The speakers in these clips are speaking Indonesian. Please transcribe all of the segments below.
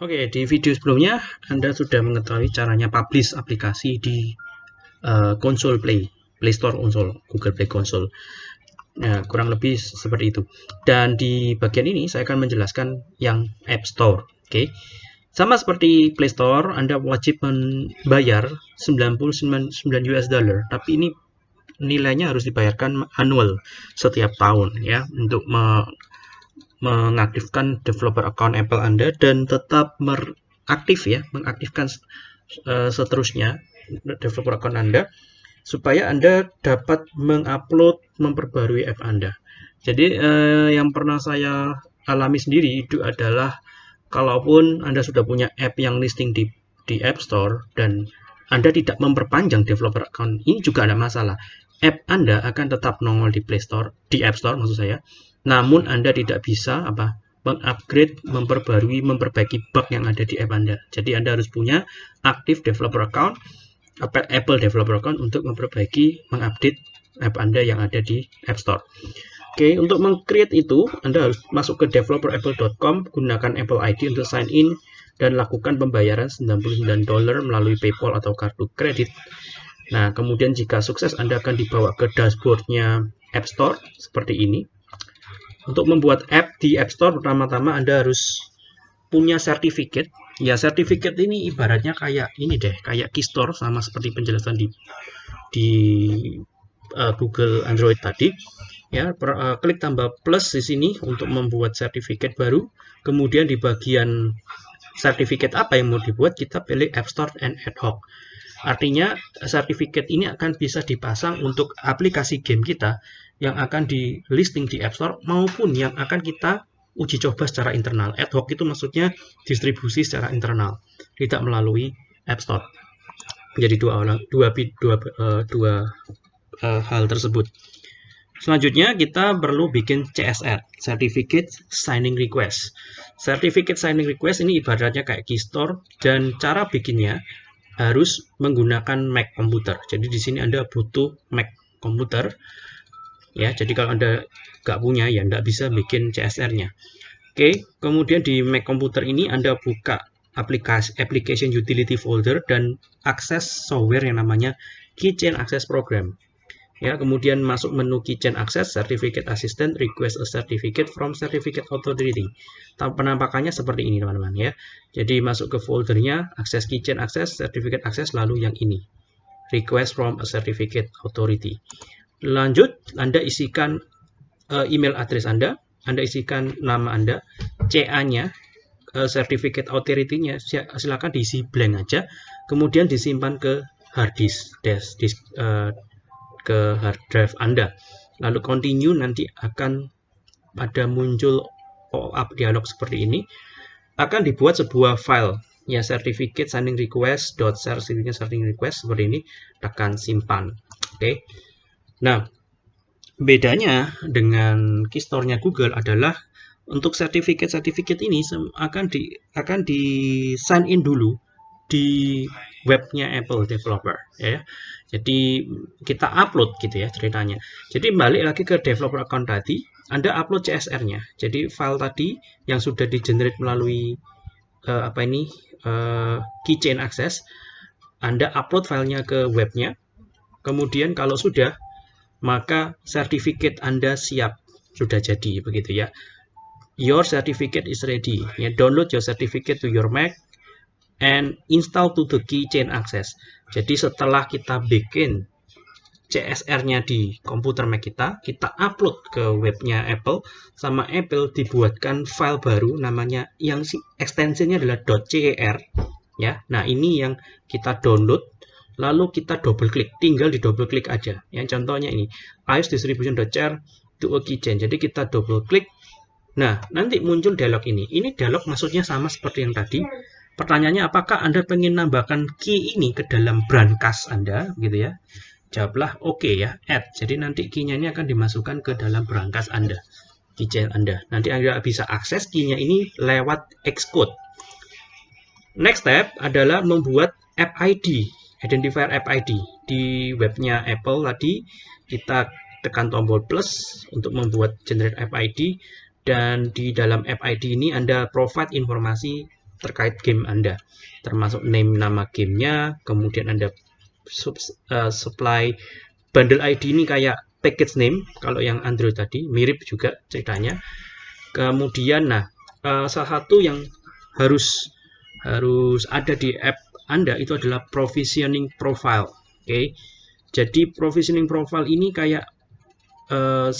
Oke, di video sebelumnya Anda sudah mengetahui caranya publish aplikasi di uh, konsol Play, Play Store konsol, Google Play Console. Nah, kurang lebih seperti itu. Dan di bagian ini saya akan menjelaskan yang App Store. Oke. Sama seperti Play Store, Anda wajib membayar 99 US dollar, tapi ini nilainya harus dibayarkan annual setiap tahun ya untuk mengaktifkan developer account Apple Anda dan tetap aktif ya, mengaktifkan uh, seterusnya developer account Anda supaya Anda dapat mengupload, memperbarui app Anda. Jadi uh, yang pernah saya alami sendiri itu adalah kalaupun Anda sudah punya app yang listing di di App Store dan Anda tidak memperpanjang developer account, ini juga ada masalah. App Anda akan tetap nongol di Play Store, di App Store maksud saya, namun Anda tidak bisa apa mengupgrade, memperbarui, memperbaiki bug yang ada di app Anda. Jadi Anda harus punya aktif developer account, Apple developer account untuk memperbaiki, mengupdate app Anda yang ada di App Store. Oke, untuk mengcreate itu, Anda harus masuk ke developerapple.com, gunakan Apple ID untuk sign in, dan lakukan pembayaran 99 dolar melalui PayPal atau kartu kredit. Nah, kemudian jika sukses, Anda akan dibawa ke dashboardnya App Store, seperti ini. Untuk membuat app di App Store pertama-tama Anda harus punya sertifikat. Ya, sertifikat ini ibaratnya kayak ini deh, kayak Keystore sama seperti penjelasan di di uh, Google Android tadi. Ya, per, uh, klik tambah plus di sini untuk membuat sertifikat baru. Kemudian di bagian sertifikat apa yang mau dibuat, kita pilih App Store and Ad Hoc. Artinya, sertifikat ini akan bisa dipasang untuk aplikasi game kita yang akan di listing di App Store maupun yang akan kita uji coba secara internal. Ad hoc itu maksudnya distribusi secara internal, tidak melalui App Store. Jadi dua dua dua uh, dua uh, hal tersebut. Selanjutnya kita perlu bikin CSR, Certificate Signing Request. Certificate Signing Request ini ibaratnya kayak Keystore dan cara bikinnya harus menggunakan Mac komputer. Jadi di sini Anda butuh Mac komputer ya jadi kalau anda nggak punya ya anda bisa bikin CSR nya oke kemudian di Mac komputer ini anda buka aplikasi application utility folder dan akses software yang namanya Keychain Access Program. Ya kemudian masuk menu Keychain Access Certificate Assistant Request a Certificate from Certificate Authority. Penampakannya seperti ini teman-teman ya. Jadi masuk ke foldernya akses Keychain Access Certificate Access lalu yang ini. Request from a Certificate Authority Lanjut, Anda isikan uh, email address Anda, Anda isikan nama Anda, CA-nya, uh, certificate authority-nya, silakan diisi blank aja, kemudian disimpan ke hard disk, disk, disk uh, ke hard drive Anda. Lalu continue nanti akan ada muncul pop-up dialog seperti ini. Akan dibuat sebuah file ya certificate signing request dot certificate signing request seperti ini tekan simpan oke okay. Nah, bedanya dengan Keystore-nya Google adalah untuk sertifikat-sertifikat ini akan di akan di sign in dulu di webnya Apple Developer ya. Jadi kita upload gitu ya ceritanya. Jadi balik lagi ke developer account tadi, Anda upload CSR-nya. Jadi file tadi yang sudah di generate melalui uh, apa ini uh, keychain access, Anda upload filenya ke webnya. Kemudian kalau sudah maka sertifikat Anda siap sudah jadi begitu ya. Your certificate is ready. Ya, download your certificate to your Mac and install to the keychain access. Jadi setelah kita bikin CSR-nya di komputer Mac kita, kita upload ke webnya Apple, sama Apple dibuatkan file baru namanya yang ekstensinya adalah .cer ya. Nah, ini yang kita download lalu kita double klik tinggal di double klik aja. Yang contohnya ini iOS distribution.cer to a keychain. Jadi kita double klik. Nah nanti muncul dialog ini. Ini dialog maksudnya sama seperti yang tadi. Pertanyaannya apakah anda ingin nambahkan key ini ke dalam brankas anda? Gitu ya. Jawablah oke okay ya add. Jadi nanti key-nya ini akan dimasukkan ke dalam brankas anda keychain anda. Nanti anda bisa akses key-nya ini lewat Xcode. Next step adalah membuat app ID identifier app ID di webnya Apple tadi kita tekan tombol plus untuk membuat generate app ID dan di dalam app ID ini Anda provide informasi terkait game Anda, termasuk name nama gamenya, kemudian Anda uh, supply bundle ID ini kayak package name, kalau yang Android tadi, mirip juga ceritanya. Kemudian, nah, uh, salah satu yang harus harus ada di app Anda itu adalah provisioning profile. Oke, okay? jadi provisioning profile ini kayak uh,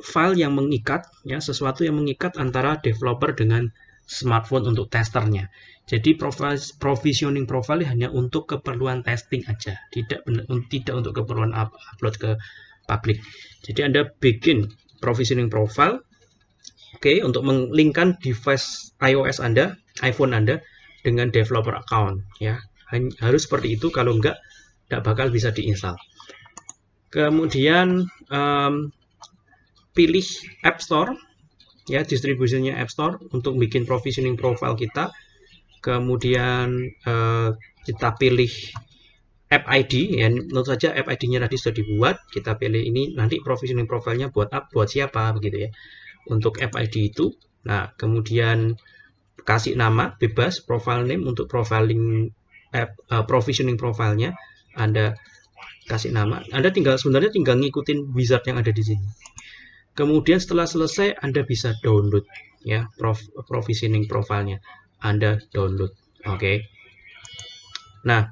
file yang mengikat ya sesuatu yang mengikat antara developer dengan smartphone untuk testernya. Jadi provisioning profile hanya untuk keperluan testing aja, tidak tidak untuk keperluan upload ke publik. Jadi Anda bikin provisioning profile oke okay, untuk menglinkkan device iOS Anda, iPhone Anda dengan developer account ya. Harus seperti itu kalau enggak tidak bakal bisa diinstal. Kemudian um, pilih App Store ya distribusinya App Store untuk bikin provisioning profile kita kemudian uh, kita pilih app ID ya tentu saja app ID-nya tadi sudah dibuat kita pilih ini nanti provisioning profilnya buat app buat siapa begitu ya untuk app ID itu nah kemudian kasih nama bebas profile name untuk profiling app uh, provisioning profilnya Anda kasih nama Anda tinggal sebenarnya tinggal ngikutin wizard yang ada di sini Kemudian setelah selesai Anda bisa download ya prof, provisioning profilnya. Anda download. Oke. Okay. Nah,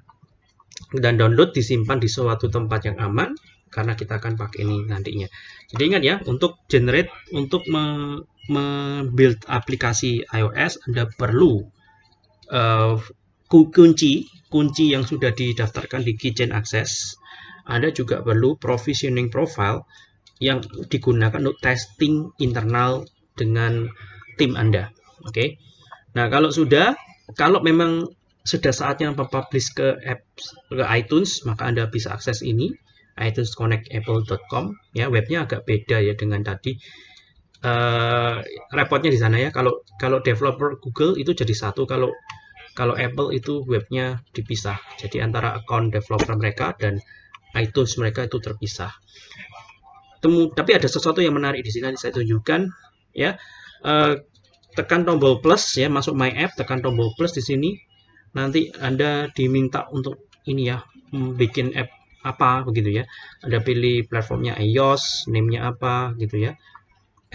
dan download disimpan di suatu tempat yang aman karena kita akan pakai ini nantinya. Jadi ingat ya, untuk generate untuk membuild me aplikasi iOS Anda perlu uh, kunci kunci yang sudah didaftarkan di Kitchen Access. Anda juga perlu provisioning profile yang digunakan untuk testing internal dengan tim Anda. Oke. Okay? Nah, kalau sudah, kalau memang sudah saatnya mempublish ke apps ke iTunes, maka Anda bisa akses ini itunesconnectapple.com ya webnya agak beda ya dengan tadi uh, repotnya di sana ya kalau kalau developer Google itu jadi satu kalau kalau Apple itu webnya dipisah. Jadi antara account developer mereka dan iTunes mereka itu terpisah. Temu tapi ada sesuatu yang menarik di sini saya tunjukkan ya. Uh, tekan tombol plus ya masuk my app tekan tombol plus di sini. Nanti anda diminta untuk ini ya bikin app apa begitu ya. Anda pilih platformnya iOS name-nya apa gitu ya.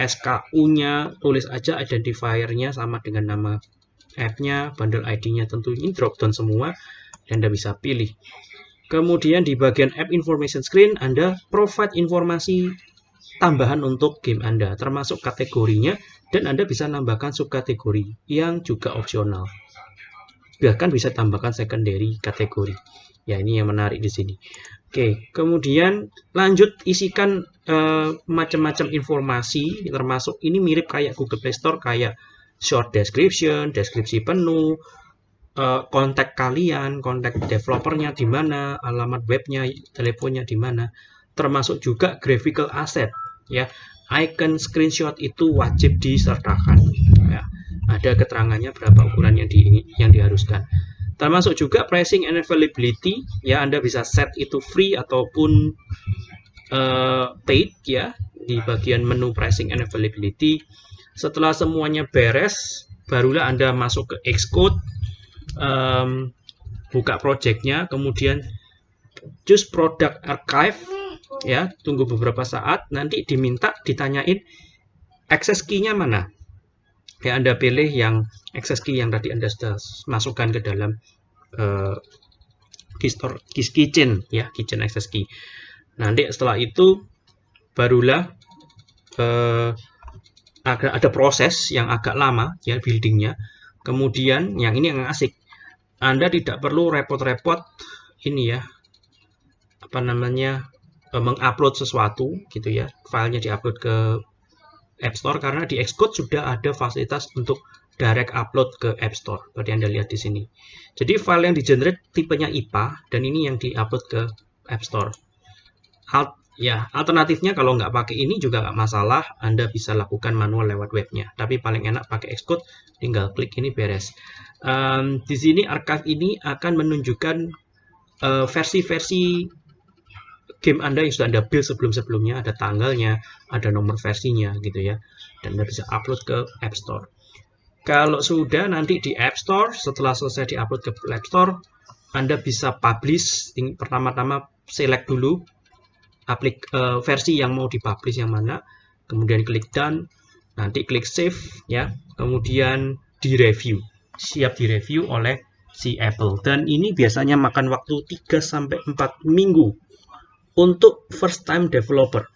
SKU-nya tulis aja identifier-nya sama dengan nama app-nya bundle ID-nya tentu ini drop down semua dan anda bisa pilih Kemudian di bagian App Information Screen, Anda provide informasi tambahan untuk game Anda, termasuk kategorinya, dan Anda bisa nambahkan subkategori yang juga opsional. Bahkan bisa tambahkan secondary kategori. Ya, ini yang menarik di sini. Oke, kemudian lanjut isikan uh, macam-macam informasi, termasuk ini mirip kayak Google Play Store, kayak short description, deskripsi penuh, uh, kontak kalian, kontak developernya di mana, alamat webnya, teleponnya di mana, termasuk juga graphical asset ya. Icon screenshot itu wajib disertakan ya. Ada keterangannya berapa ukuran yang di yang diharuskan. Termasuk juga pricing and availability ya Anda bisa set itu free ataupun uh, paid ya di bagian menu pricing and availability. Setelah semuanya beres, barulah Anda masuk ke Xcode um, buka projectnya kemudian choose product archive ya tunggu beberapa saat nanti diminta ditanyain access key-nya mana? Ya Anda pilih yang access key yang tadi Anda sudah masukkan ke dalam uh, key store kitchen ya kitchen access key. Nanti setelah itu barulah uh, ada, ada proses yang agak lama ya buildingnya kemudian yang ini yang asik anda tidak perlu repot-repot ini ya apa namanya e, mengupload sesuatu gitu ya filenya diupload ke App Store karena di Xcode sudah ada fasilitas untuk direct upload ke App Store seperti Anda lihat di sini. Jadi file yang di-generate tipenya IPA dan ini yang diupload ke App Store. Alt, ya, alternatifnya kalau nggak pakai ini juga nggak masalah, Anda bisa lakukan manual lewat webnya. Tapi paling enak pakai Xcode, tinggal klik ini beres um, di sini archive ini akan menunjukkan eh, versi-versi uh, game Anda yang sudah Anda build sebelum-sebelumnya, ada tanggalnya, ada nomor versinya gitu ya. Dan Anda bisa upload ke App Store. Kalau sudah nanti di App Store, setelah selesai diupload ke App Store, Anda bisa publish. Pertama-tama select dulu aplik uh, versi yang mau dipublish yang mana, kemudian klik done, nanti klik save ya, kemudian di review. Siap direview oleh si Apple. Dan ini biasanya makan waktu 3 sampai 4 minggu untuk first time developer.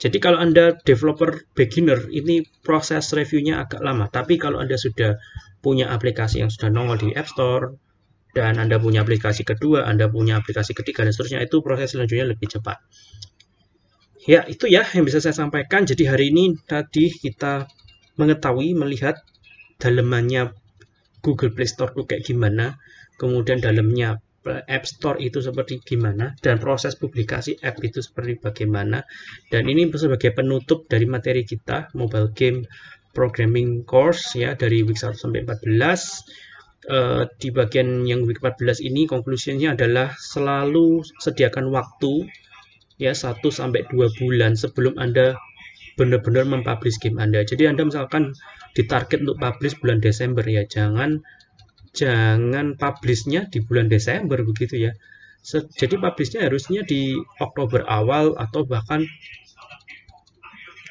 Jadi kalau Anda developer beginner, ini proses reviewnya agak lama. Tapi kalau Anda sudah punya aplikasi yang sudah nongol di App Store, dan Anda punya aplikasi kedua, Anda punya aplikasi ketiga, dan seterusnya, itu proses selanjutnya lebih cepat. Ya, itu ya yang bisa saya sampaikan. Jadi hari ini tadi kita mengetahui, melihat dalemannya Google Play Store itu kayak gimana, kemudian dalamnya App Store itu seperti gimana dan proses publikasi app itu seperti bagaimana dan ini sebagai penutup dari materi kita mobile game programming course ya dari week 1 sampai 14 uh, di bagian yang week 14 ini konklusinya adalah selalu sediakan waktu ya 1 sampai 2 bulan sebelum Anda benar-benar mempublish game Anda. Jadi Anda misalkan ditarget untuk publish bulan Desember ya, jangan jangan publishnya di bulan Desember begitu ya. Jadi publishnya harusnya di Oktober awal atau bahkan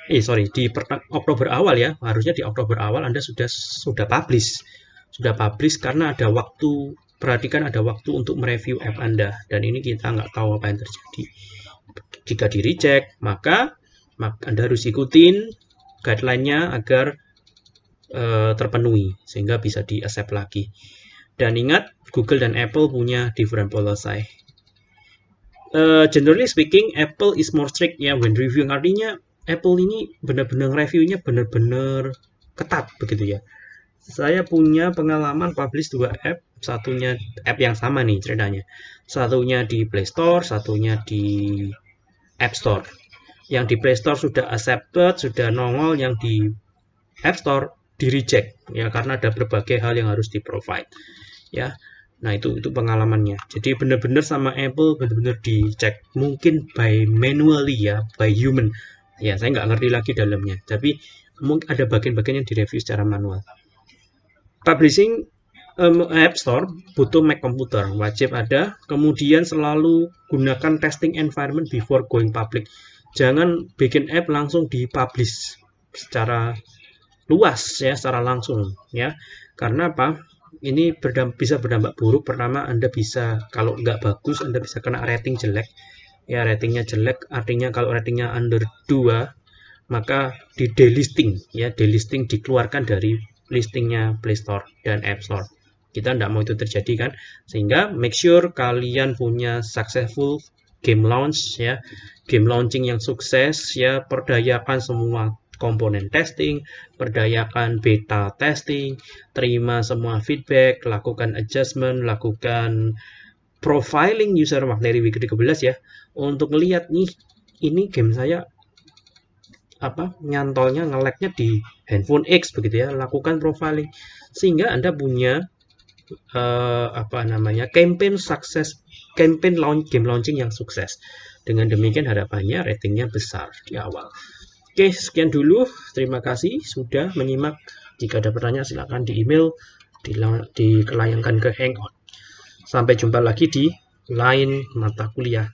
eh sorry di Oktober awal ya harusnya di Oktober awal Anda sudah sudah publish sudah publish karena ada waktu perhatikan ada waktu untuk mereview app Anda dan ini kita nggak tahu apa yang terjadi jika di reject maka, Anda harus ikutin guideline-nya agar uh, terpenuhi sehingga bisa di accept lagi. Dan ingat Google dan Apple punya different policy. Uh, generally speaking, Apple is more strict ya when reviewing artinya Apple ini benar-benar reviewnya benar-benar ketat begitu ya. Saya punya pengalaman publish dua app, satunya app yang sama nih ceritanya. Satunya di Play Store, satunya di App Store. Yang di Play Store sudah accepted, sudah nongol, yang di App Store di reject ya karena ada berbagai hal yang harus di provide ya. Nah itu itu pengalamannya. Jadi benar-benar sama Apple benar-benar dicek mungkin by manually ya by human. Ya saya nggak ngerti lagi dalamnya. Tapi mungkin ada bagian-bagian yang direview secara manual publishing um, App Store butuh Mac komputer wajib ada. Kemudian selalu gunakan testing environment before going public. Jangan bikin app langsung dipublish secara luas ya secara langsung ya. Karena apa? Ini berdamp bisa berdampak buruk. Pertama Anda bisa kalau nggak bagus Anda bisa kena rating jelek. Ya ratingnya jelek artinya kalau ratingnya under 2 maka di delisting ya delisting dikeluarkan dari listingnya Play Store dan App Store. Kita tidak mau itu terjadi kan? Sehingga make sure kalian punya successful game launch ya. Game launching yang sukses ya. Perdayakan semua komponen testing, berdayakan beta testing, terima semua feedback, lakukan adjustment, lakukan profiling user dari week 13 ya. Untuk melihat nih ini game saya apa nyantolnya ngeleknya di handphone X begitu ya lakukan profiling sehingga anda punya uh, apa namanya campaign sukses campaign launch game launching yang sukses dengan demikian harapannya ratingnya besar di awal Oke, sekian dulu. Terima kasih sudah menyimak. Jika ada pertanyaan silahkan di email, dikelayangkan ke Hangout. Sampai jumpa lagi di lain mata kuliah